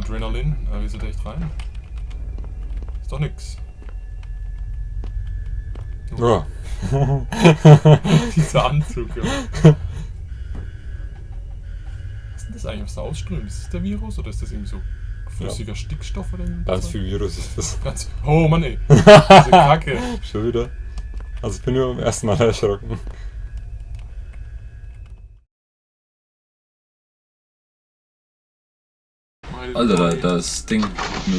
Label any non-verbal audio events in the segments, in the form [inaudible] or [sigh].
Adrenalin. Wie ist er echt rein? Ist doch nix. Ja. [laughs] Dieser Anzug, ja. Was ist denn das eigentlich, was da ausströmt? Ist das der Virus oder ist das irgendwie so flüssiger Stickstoff oder irgendwie? Ganz viel Virus ist das. Ganz Oh Mann ey. [laughs] Diese Kacke. Schon wieder. Also ich bin nur beim ersten Mal erschrocken. Alter, da, das Ding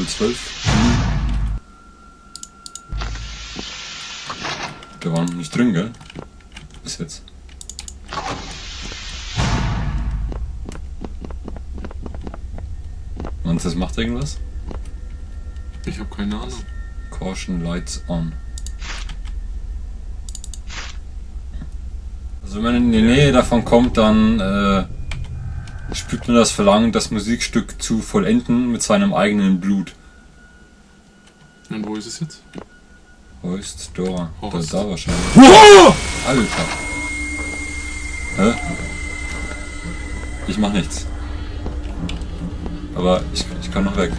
012. Der war noch nicht drin, gell? Bis jetzt. Und das macht irgendwas? Ich habe keine Ahnung. Caution Lights on. Also wenn man in die Nähe davon kommt, dann äh, spürt man das Verlangen, das Musikstück zu vollenden mit seinem eigenen Blut. Und wo ist es jetzt? Wo ist da? Horst. Da, da wahrscheinlich. Oh! Alter. Hä? Ich mach nichts. Aber ich, ich kann noch weg.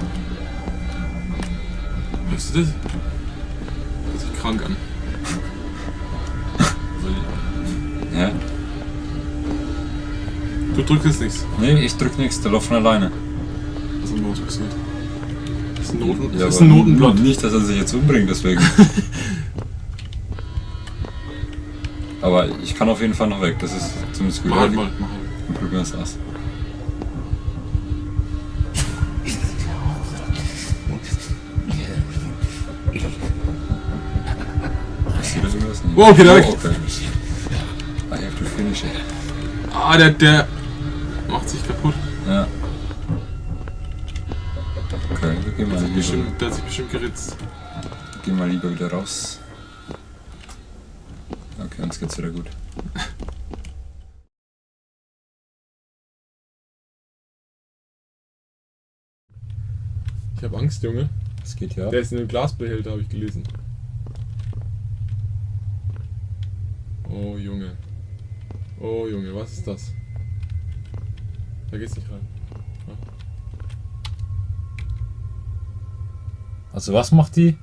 Hörst du das? Hört sich krank an. Du drückst jetzt nichts. Nee, ich drück nichts, der läuft von alleine. Was ist denn passiert? Das ist ein, Noten Ja, das ist ein Notenblatt. Nicht, dass er sich jetzt umbringt, deswegen. [laughs] aber ich kann auf jeden Fall noch weg, das ist zumindest gut. Mach halt mal, mach halt. Dann probieren wir hier irgendwas? Oh, okay, da weg. okay. I have to finish it. Ah, der, der. Ja. Okay, wir gehen Der mal, hat sich lieber, bestimmt, der hat sich bestimmt geritzt. gehen mal lieber wieder raus. Okay, uns geht's wieder gut. Ich hab Angst, Junge. Es geht ja. Der ist in einem Glasbehälter, habe ich gelesen. Oh, Junge. Oh, Junge, was ist das? Da geht's nicht rein. Also was macht die?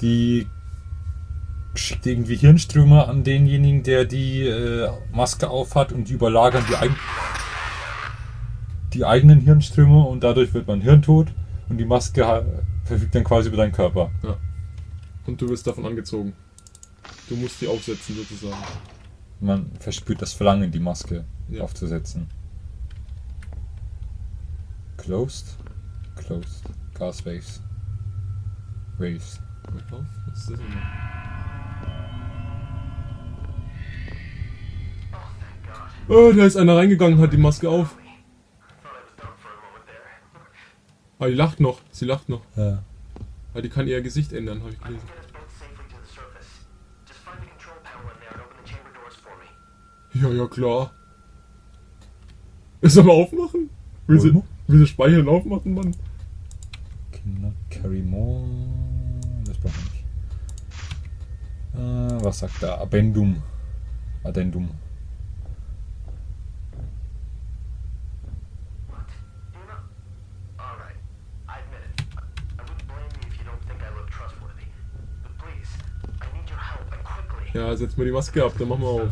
Die schickt irgendwie Hirnströme an denjenigen, der die äh, Maske aufhat und die überlagern die, eig die eigenen Hirnströme und dadurch wird man hirntot und die Maske verfügt dann quasi über deinen Körper. Ja. Und du wirst davon angezogen. Du musst die aufsetzen, sozusagen. Man verspürt das Verlangen, die Maske Ja. aufzusetzen. Closed? Closed. Gas waves. Waves. Was ist das denn? Oh, da ist einer reingegangen, hat die Maske auf. Aber die lacht noch. Sie lacht noch. Ja. Weil die kann ihr Gesicht ändern, habe ich gelesen. Ja, ja, klar. Soll mal aufmachen? Will sie, Sie speichern aufmachen, Mann? Cannot carry more. Das brauchen wir nicht. Äh, was sagt er? Addendum. Addendum. Ja, setz mal die Maske ab, dann machen wir auf.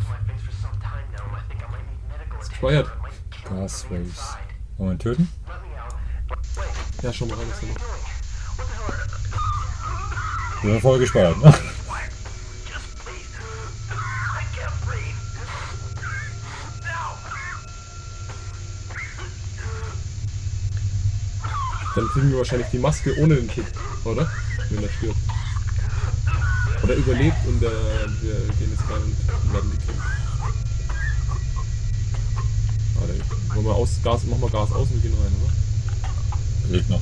Gespeichert. or it might kill me Gas from the waves. inside. Wollen wir ihn töten? Ja, schau mal hell are Wir haben voll gespeichert, ne? Dann kriegen wir wahrscheinlich die Maske ohne den Chip, oder? Wenn er stirbt. Oder überlebt und äh, wir gehen jetzt rein und werden gekillt. Dann wollen wir aus, Gas, machen wir Gas aus und wir gehen rein, oder? Lebt noch.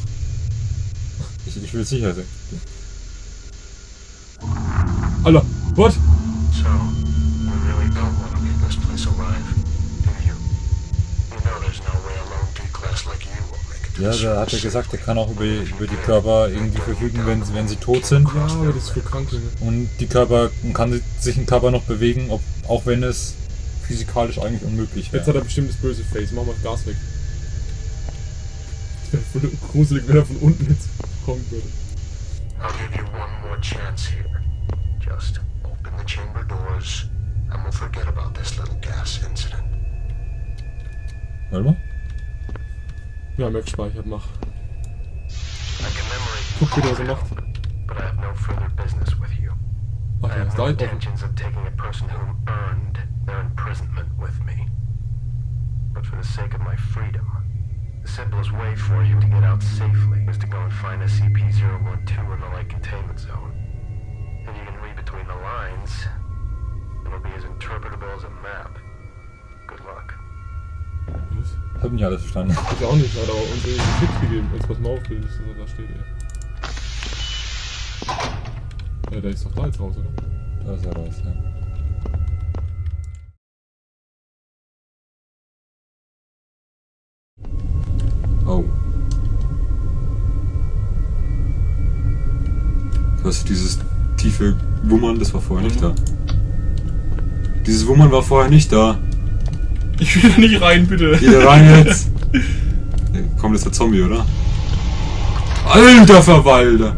Ich, ich will sicher sein. Alter, what? So, we really don't want to leave this place alive, do you? You know there's no way a lone D-Class like you will make it Ja, da hat er gesagt, er kann auch über, über die Körper irgendwie verfügen, wenn, sie- wenn sie tot sind. Ja, aber das ist für Kranke. Und die Körper und kann sich ein Körper noch bewegen, ob, auch wenn es physikalisch eigentlich unmöglich Jetzt hat wäre. er bestimmt das böse Face. Machen wir das Gas weg. Voll [laughs] gruselig, wenn er von unten jetzt kommen würde. I'll give you one more chance here. Just open the chamber doors, and we'll forget about this little gas incident. Warte mal. Ja, gespeichert, mach. Guck, wie der so macht. but I have no further business with you. Ach I have no intentions of taking a person who earned their imprisonment with me. But for the sake of my freedom, the simplest way for you to get out safely is to go and find SCP-012 in the light containment zone. If you can read between the lines, it'll be as interpretable as a map. Good luck. Was? Hab nicht alles verstanden. Ich auch nicht, hat aber uns irgendwie Tipps gegeben. Jetzt pass mal auf, wie das so da steht, ey. Ja, der ist doch da jetzt raus, oder? Da ist er raus, ja. Was dieses tiefe Wummern, das war vorher nicht da. Dieses Wummern war vorher nicht da. Ich will da nicht rein, bitte. Geh da rein jetzt. Komm, das ist der Zombie, oder? Alter Verwalter!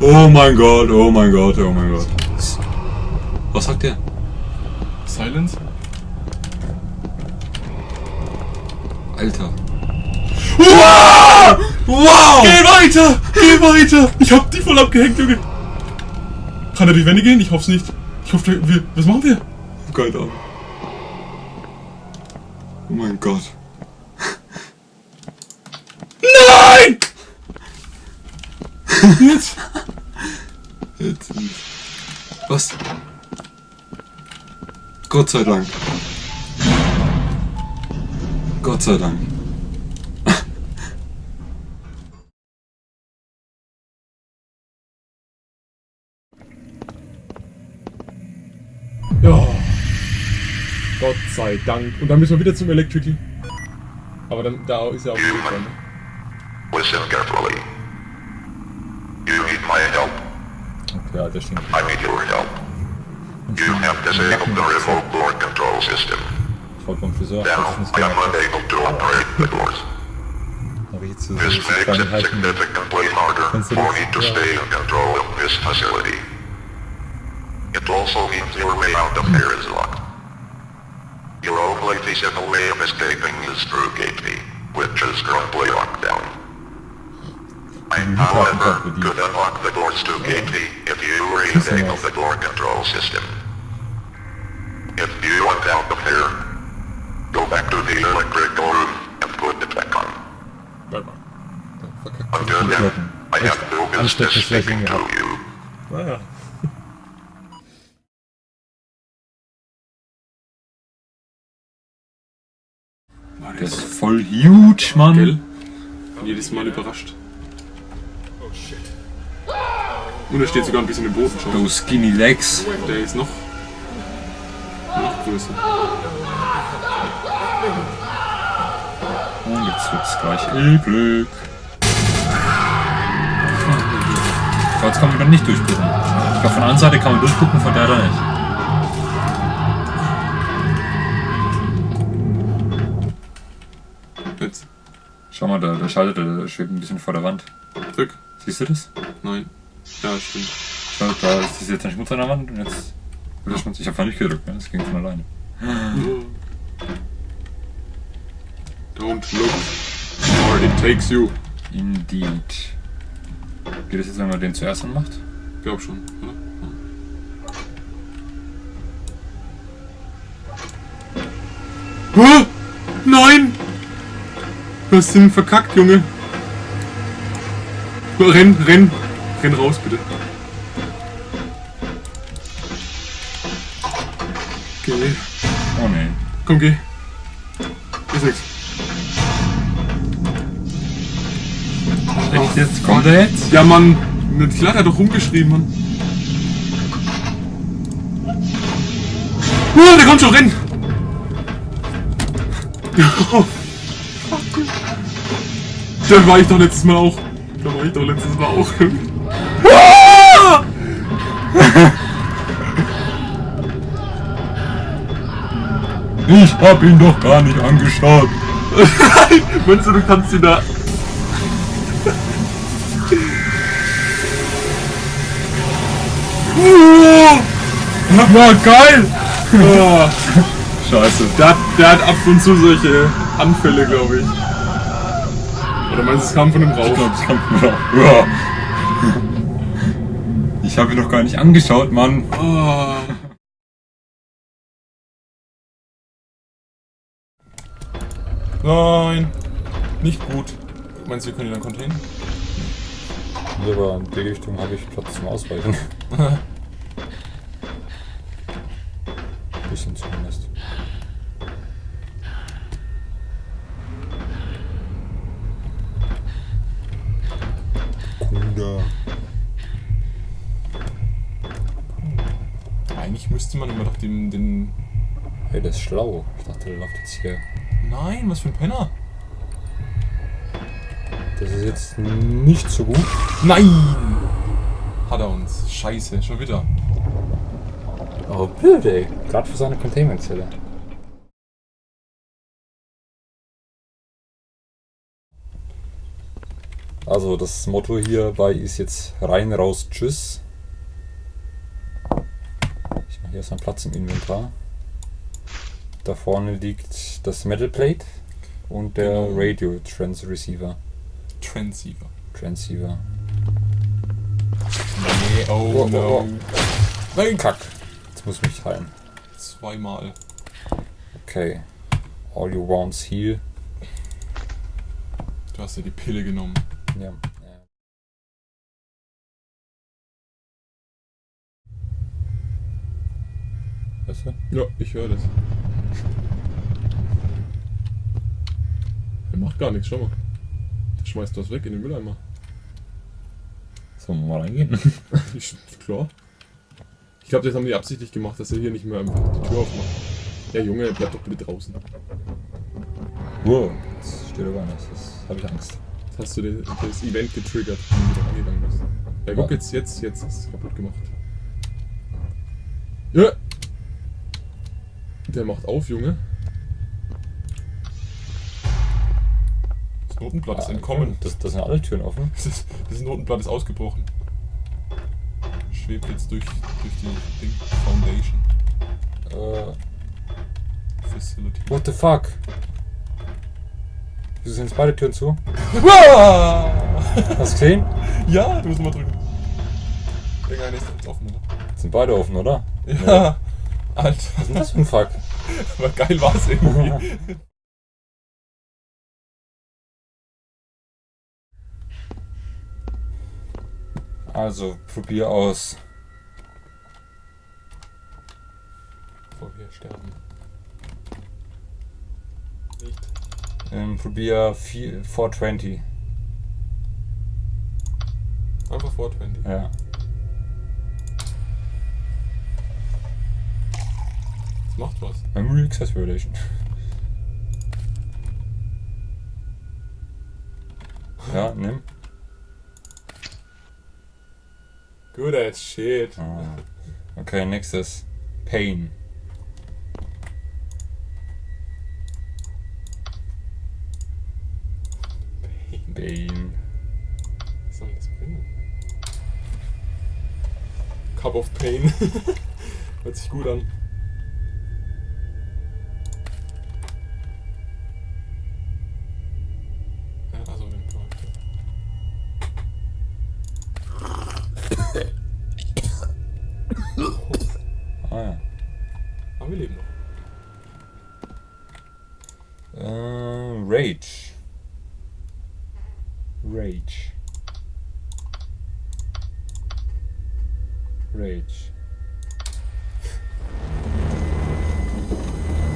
Oh mein Gott, oh mein Gott, oh mein Gott. Was sagt der? Silence? Alter. Wow! Wow! Geh weiter! Geh weiter! Ich hab die voll abgehängt, Junge. Kann er die Wände gehen? Ich hoff's nicht. Ich hoffe, wir. Was machen wir? Keine Ahnung. Oh mein Gott. Nein! Jetzt? Jetzt. Was? Gott sei Dank. Gott sei Dank. Gott sei Dank. Und dann müssen wir wieder zum Electrical. Aber dann, da ist ja auch ein Weg dran. ne? Listen carefully. You need my help. Okay, Alter, stimmt. I need your help. You have disabled the remote door control system. Beim Friseur Now I am unable to operate the doors. Aber jetzt it Kleinigkeiten. significantly harder Kannst du for me to stay in control of this facility. It also means your way out of here is locked. Your only feasible way of escaping is through Gate which is currently locked down. I, however, could unlock the doors to Gate if you re-enable the door control system. If you want out of here, go back to the electrical room and put it back on. Until then, I have no business speaking to you. Ist voll huge, Mann. Gell? Jedes Mal überrascht. Oh shit. Und er steht sogar ein bisschen im Boden schon. Those skinny legs. Der ist noch. noch größer. Und jetzt wird's gleich. So, jetzt kann man dann nicht durchgucken. Ich glaube, von der anderen Seite kann man durchgucken, von der da nicht. Schau mal, da, da schaltet er, der schwebt ein bisschen vor der Wand. Drück. Siehst du das? Nein. Ja, stimmt. Schau, da ist das jetzt ein Schmutz an der Wand und jetzt wird der Schmutz. Ich habe nicht gedrückt, ne? das ging von alleine. Don't look. Or it takes you. Indeed. Geht das jetzt, wenn man den zuerst anmacht? Glaub schon, oder? Hä? Nein! Du hast den verkackt, Junge. Renn, renn. Renn raus, bitte. Geh. Oh nee. Komm, geh. Ist nix. Echt jetzt? Kommt er jetzt? Ja, Mann. Klar, der hat doch rumgeschrien, Mann. Uh, der kommt schon, renn! Da war ich doch letztes Mal auch. Da war ich doch letztes Mal auch. [laughs] ich hab ihn doch gar nicht angeschaut. [laughs] Meinst du, du kannst ihn da... [laughs] Na geil! Oh. Scheiße. Der, der hat ab und zu solche Anfälle, glaube ich. Oder meinst du, es kam von dem Ich Rauch? glaube, ich kann ja. Ich habe ihn noch gar nicht angeschaut, Mann. Oh. Nein, nicht gut. Meinst du, wir können ihn dann containen? Hier aber in die Richtung habe ich Platz zum Ausweichen. [laughs] Bisschen zumindest. Kuda. Eigentlich müsste man immer doch den, den... Hey, der ist schlau. Ich dachte, der läuft jetzt hier. Nein, was für ein Penner. Das ist jetzt nicht so gut. Nein! Hat er uns. Scheiße, schon wieder. Oh, blöd, ey. Gerade für seine Containment-Zelle. Also das Motto hierbei ist jetzt rein, raus, tschüss. Ich mache hier erstmal Platz im Inventar. Da vorne liegt das Metal Plate und der Genau. Radio Transceiver. Transceiver. Transceiver. Nee, oh, Oh, oh, no. oh. Nein, Kack. Jetzt muss ich mich heilen. Zweimal. Okay. All you want's heal. Du hast ja die Pille genommen. Ja. Weißt du? Ja, ich höre das. Er macht gar nichts, schau mal. Der schmeißt was weg in den Mülleimer. Sollen wir mal reingehen? [laughs] Ich, klar. Ich glaube, das haben die absichtlich gemacht, dass er hier nicht mehr einfach die Tür aufmacht. Ja, Junge, bleib doch bitte draußen. wow, das steht aber nicht. Das habe ich Angst. Hast du den, das Event getriggert, wenn du da angegangen bist. Ja, guck jetzt, jetzt, jetzt hast du es kaputt gemacht. Ja! Der macht auf, Junge. Das Notenblatt ist entkommen. Das, das sind alle Türen offen. Das, das Notenblatt ist ausgebrochen. Schwebt jetzt durch, durch die Ding Foundation Äh, Facility. what the fuck? Wieso sind jetzt beide Türen zu? Hast du gesehen? Ja, du musst mal drücken. Irgendeine ist jetzt offen, oder? Sind beide offen, oder? Ja. Alter, Was ist denn das für ein Fuck? aber geil war's irgendwie. [laughs] Also, probier aus. Bevor wir sterben. Nicht. Ähm, probier vier- 420. Einfach 420. Ja. Das macht was. Memory Access Violation. Ja, nimm. Good as shit. Ah. Okay, nächstes. Pain. Was soll das bringen? Cup of Pain. [laughs] Hört sich gut an. Ja, also den Charakter. Ah ja. Aber wir leben noch. Äh, Rage. Rage. Rage.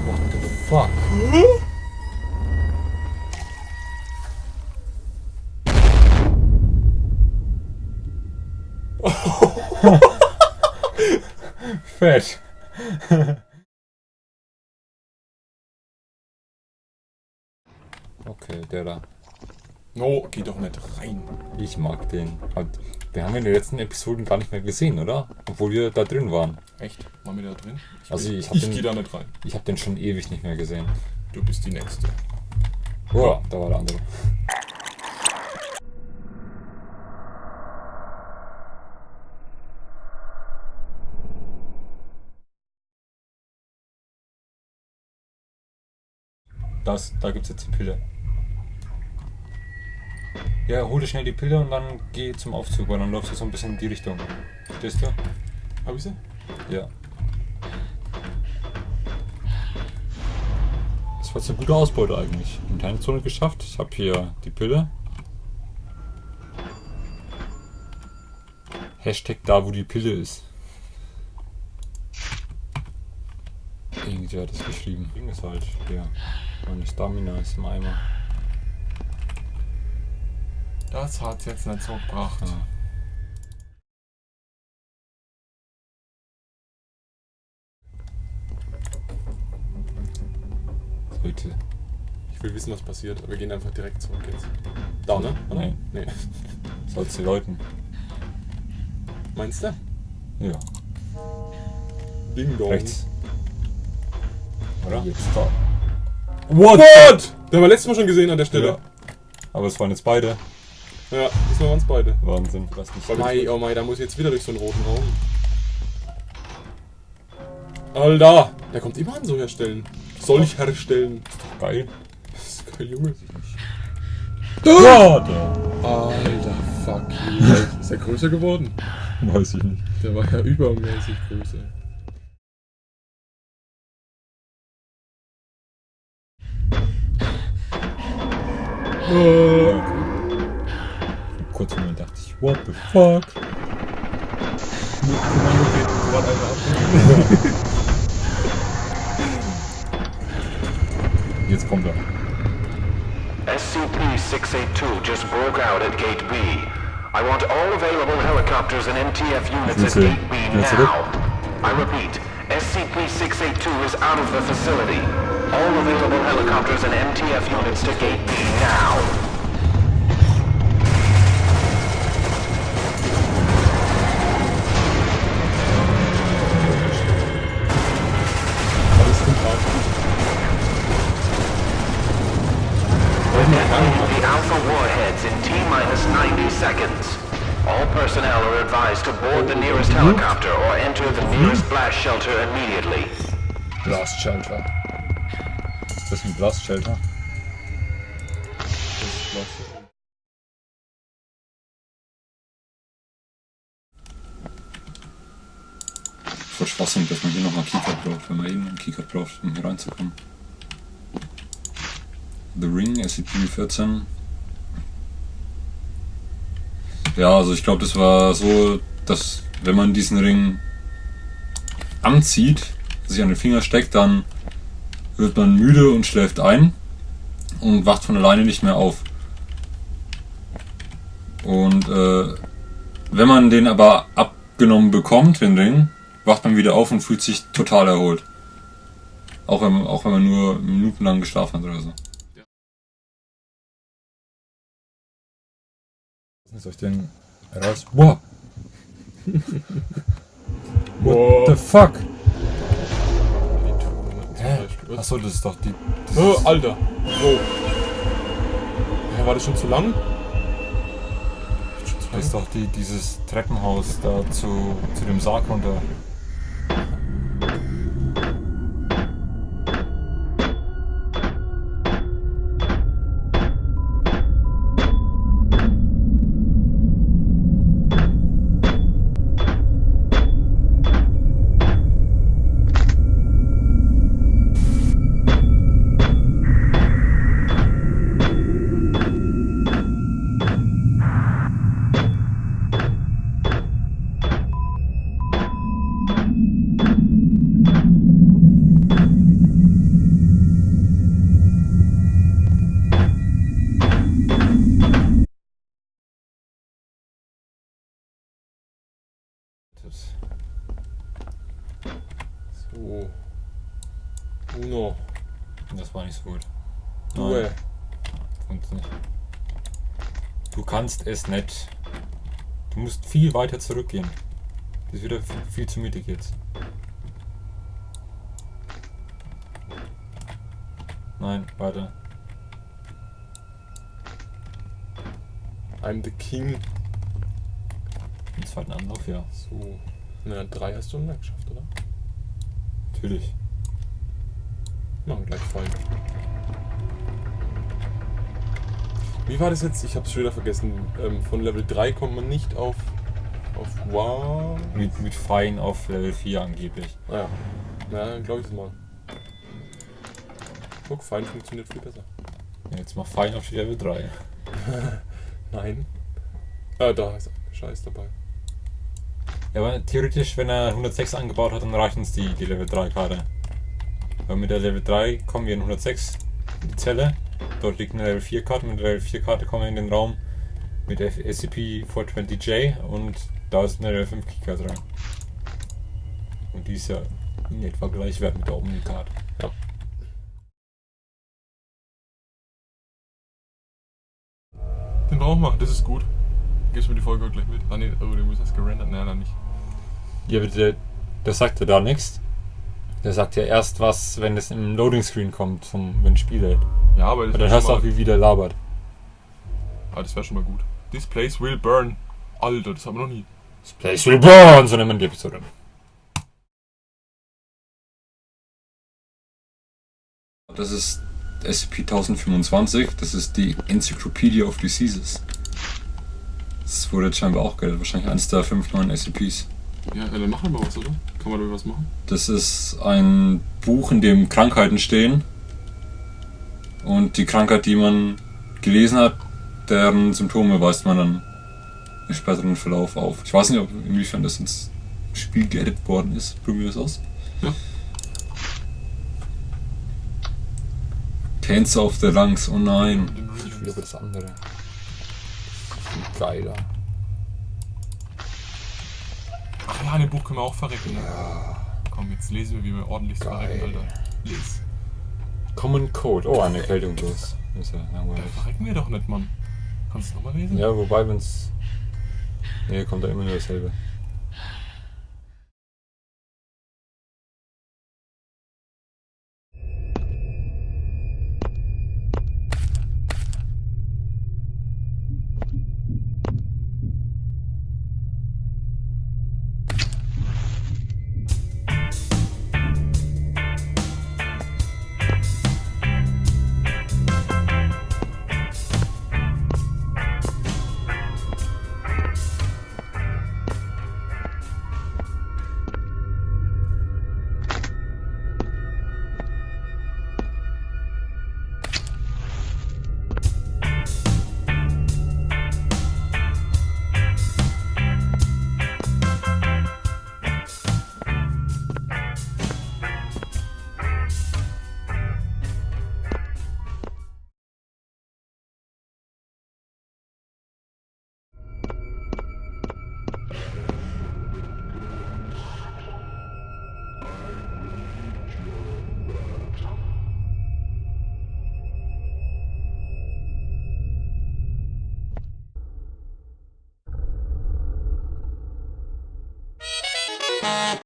What the fuck? Fett. Okay, der da. No, geh doch nicht rein. Ich mag den. Wir haben ihn in den letzten Episoden gar nicht mehr gesehen, oder? Obwohl wir da drin waren. Echt? Waren wir da drin? Ich, Also geh- ich hab ich den- geh da nicht rein. Ich habe den schon ewig nicht mehr gesehen. Du bist die Nächste. Boah, da war der andere. Das, da gibt's jetzt die Pille. Ja, hol dir schnell die Pille und dann geh zum Aufzug, weil dann läufst du so ein bisschen in die Richtung. Verstehst du? Hab ich sie? Ja. Das war jetzt eine gute Ausbeute eigentlich. Interne Zone geschafft. Ich habe hier die Pille. Hashtag da, wo die Pille ist. Irgendwer hat das geschrieben. Ist halt, ja. Meine Stamina ist im Eimer. Das hat jetzt nicht so gebracht. Ja. Leute. Ich will wissen, was passiert, aber wir gehen einfach direkt zurück jetzt. Da, ne? Oder? Nee. Nee. Soll's die Leuten. Meinst du? Ja. Ding dong. Rechts. Oder? Jetzt da. What? What? Haben wir letztes Mal schon gesehen an der Stelle. Ja. Aber es waren jetzt beide. Ja, diesmal waren es beide. Wahnsinn. Was nicht. Mei, oh mei, da muss ich jetzt wieder durch so einen roten Raum. Alter, der kommt immer an so herstellen. Soll ich herstellen? Geil. Das ist geil, Junge. Da. Alter, fuck you. Ist er größer geworden? Weiß ich nicht. Der war ja übermäßig größer. Oh. Kurz Moment dachte ich, what the fuck? Kommando geht gerade einer ab. Jetzt kommt er. SCP-682 just broke out at Gate B. I want all available helicopters and MTF units at Gate B now. I repeat, SCP-682 is out of the facility. All available helicopters and MTF units to Gate B now. The Alpha warheads in T-minus 90 seconds. All personnel are advised to board the nearest helicopter or enter the nearest blast shelter immediately. Blast Shelter. Ist das ein Blast Shelter? Das ist Blast. Voll Schwachsinn, dass man hier nochmal Keycard braucht, wenn man eben einen Keycard braucht, um hier reinzukommen. The Ring, SCP-14. Ja, also ich glaube, das war so, dass wenn man diesen Ring anzieht, sich an den Finger steckt, dann wird man müde und schläft ein und wacht von alleine nicht mehr auf. Und äh, wenn man den aber abgenommen bekommt, den Ring, wacht man wieder auf und fühlt sich total erholt. Auch wenn, auch wenn man nur minutenlang geschlafen hat oder so. Soll ich den raus? Boah! [laughs] Boah. The fuck? Hä? Achso, das ist doch die. Ist, Alter. Oh. Ja, war das schon zu lang? Das ist doch die, dieses Treppenhaus da zu, zu dem Sarg runter. Gut. Due. Funktioniert. Du kannst es nicht. Du musst viel weiter zurückgehen. Das ist wieder viel, viel zu mittig jetzt. Nein, weiter. I'm the King. Im zweiten Anlauf, ja. So. Na, drei hast du noch geschafft, oder? Natürlich. Machen wir gleich voll. Wie war das jetzt? Ich hab's schon wieder vergessen. Ähm, von Level 3 kommt man nicht auf. auf Wow. Mit, mit Fein auf Level 4 angeblich. Ah ja. Na, glaube ich das mal. Guck, Fein funktioniert viel besser. Ja, Jetzt mach Fein auf Level 3. [laughs] Nein. Ah, da ist Scheiß dabei. Ja, aber theoretisch, wenn er 106 angebaut hat, dann reicht uns die, die Level 3 Karte. Weil mit der Level 3 kommen wir in 106 in die Zelle. Dort liegt eine Level 4 Karte. Mit der Level 4 Karte kommen wir in den Raum mit der SCP-420J und da ist eine Level 5 Keycard dran. Und die ist ja in etwa gleichwert mit der Omnicard. Ja. Den brauchen wir, das ist gut. Gibst mir die Folge auch gleich mit? Ah ne, oh, den muss erst gerendert. Nein, nein, nicht. Ja, der, der sagt ja da nichts. Der sagt ja erst was, wenn es im Loading Screen kommt, zum, wenn Spiel hält. Ja, aber das Und wäre dann hörst du auch, wie wieder labert. ah, das wär schon mal gut. This place will burn. Alter, das haben wir noch nie. This place will burn, so nennt man die Episode. Das ist SCP-1025, das ist die Encyclopedia of Diseases. Das wurde jetzt scheinbar auch geil, wahrscheinlich eines der fünf neuen SCPs. Ja, dann machen wir mal was, oder? Kann man da was machen? Das ist ein Buch, in dem Krankheiten stehen. Und die Krankheit, die man gelesen hat, deren Symptome weist man dann im späteren Verlauf auf. Ich weiß nicht, ob inwiefern das ins Spiel geedit worden ist. Probieren wir das aus. Ja. Cancer of the Lungs, oh nein. Ich will aber das andere. Viel geiler. Ach ja, in dem Buch können wir auch verrecken. Ne? Komm, jetzt lesen wir, wie wir ordentlich verrecken. Alter. Les. Common Code. Oh, eine Erkältung bloß. Ist ja Da langweilig. verrecken wir doch nicht, Mann. Kannst du nochmal lesen? Ja, wobei, wenn's. Nee, kommt da immer nur dasselbe.